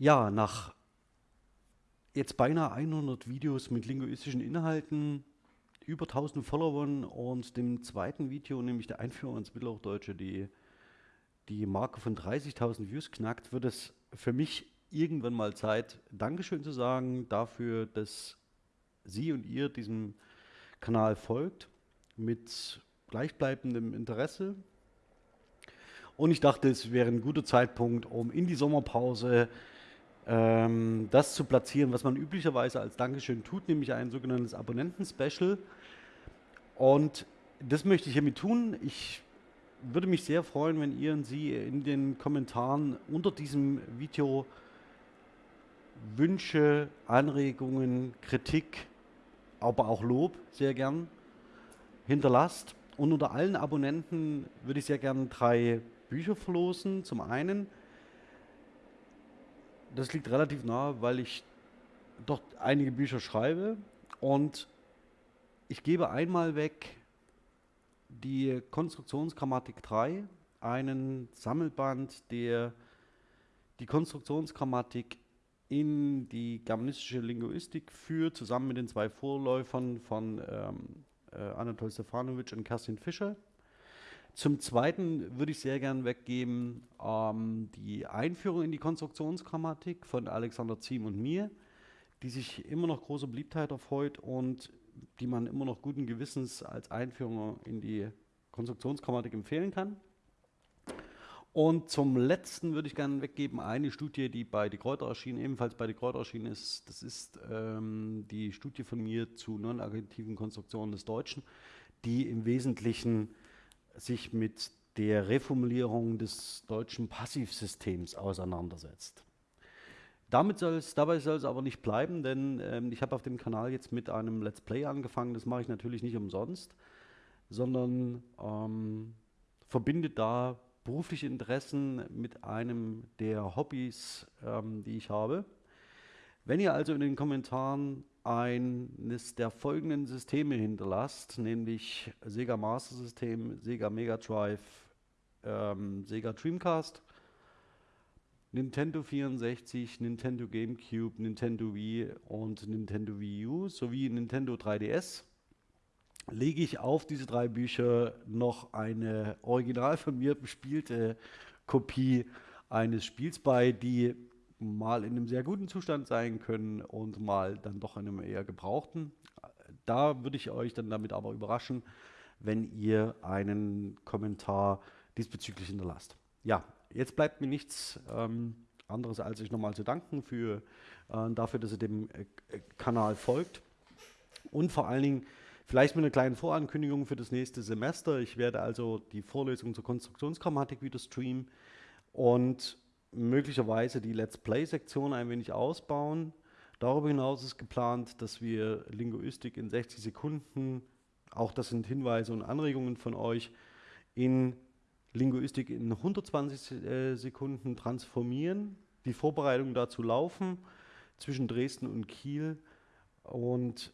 Ja, nach jetzt beinahe 100 Videos mit linguistischen Inhalten, über 1000 Followern und dem zweiten Video, nämlich der Einführung ins Mittelhochdeutsche, die die Marke von 30.000 Views knackt, wird es für mich irgendwann mal Zeit, Dankeschön zu sagen dafür, dass Sie und ihr diesem Kanal folgt mit gleichbleibendem Interesse. Und ich dachte, es wäre ein guter Zeitpunkt, um in die Sommerpause ähm, das zu platzieren, was man üblicherweise als Dankeschön tut, nämlich ein sogenanntes Abonnenten-Special. Und das möchte ich hiermit tun. Ich würde mich sehr freuen, wenn ihr und Sie in den Kommentaren unter diesem Video Wünsche, Anregungen, Kritik, aber auch Lob sehr gern hinterlasst. Und unter allen Abonnenten würde ich sehr gern drei Bücher verlosen. Zum einen das liegt relativ nah, weil ich doch einige Bücher schreibe und ich gebe einmal weg die Konstruktionsgrammatik 3, einen Sammelband, der die Konstruktionsgrammatik in die germanistische Linguistik führt, zusammen mit den zwei Vorläufern von ähm, äh, Anatol Stefanovic und Kerstin Fischer. Zum Zweiten würde ich sehr gern weggeben ähm, die Einführung in die Konstruktionsgrammatik von Alexander Ziem und mir, die sich immer noch große Beliebtheit erfreut und die man immer noch guten Gewissens als Einführung in die Konstruktionsgrammatik empfehlen kann. Und zum letzten würde ich gerne weggeben eine Studie, die bei Die Kräuter erschienen, ebenfalls bei Die Kräuter erschienen ist. Das ist ähm, die Studie von mir zu non-aggregativen Konstruktionen des Deutschen, die im Wesentlichen sich mit der Reformulierung des deutschen Passivsystems auseinandersetzt. Damit soll's, dabei soll es aber nicht bleiben, denn ähm, ich habe auf dem Kanal jetzt mit einem Let's Play angefangen. Das mache ich natürlich nicht umsonst, sondern ähm, verbinde da berufliche Interessen mit einem der Hobbys, ähm, die ich habe. Wenn ihr also in den Kommentaren eines der folgenden Systeme hinterlasst, nämlich Sega Master System, Sega Mega Drive, ähm, Sega Dreamcast, Nintendo 64, Nintendo GameCube, Nintendo Wii und Nintendo Wii U sowie Nintendo 3DS lege ich auf diese drei Bücher noch eine original von mir bespielte Kopie eines Spiels bei, die mal in einem sehr guten Zustand sein können und mal dann doch in einem eher gebrauchten. Da würde ich euch dann damit aber überraschen, wenn ihr einen Kommentar diesbezüglich hinterlasst. Ja, jetzt bleibt mir nichts ähm, anderes, als euch nochmal zu danken für, äh, dafür, dass ihr dem äh, Kanal folgt und vor allen Dingen vielleicht mit einer kleinen Vorankündigung für das nächste Semester. Ich werde also die Vorlesung zur Konstruktionsgrammatik wieder streamen und möglicherweise die Let's Play-Sektion ein wenig ausbauen. Darüber hinaus ist geplant, dass wir Linguistik in 60 Sekunden, auch das sind Hinweise und Anregungen von euch, in Linguistik in 120 äh, Sekunden transformieren. Die Vorbereitungen dazu laufen zwischen Dresden und Kiel und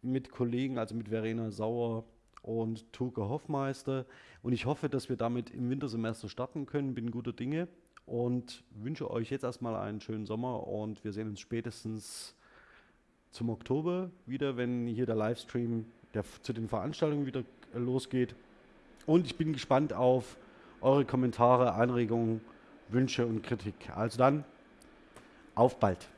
mit Kollegen, also mit Verena Sauer und Tuke Hoffmeister. Und ich hoffe, dass wir damit im Wintersemester starten können, bin guter Dinge und wünsche euch jetzt erstmal einen schönen Sommer und wir sehen uns spätestens zum Oktober wieder, wenn hier der Livestream der zu den Veranstaltungen wieder losgeht. Und ich bin gespannt auf eure Kommentare, Anregungen, Wünsche und Kritik. Also dann, auf bald!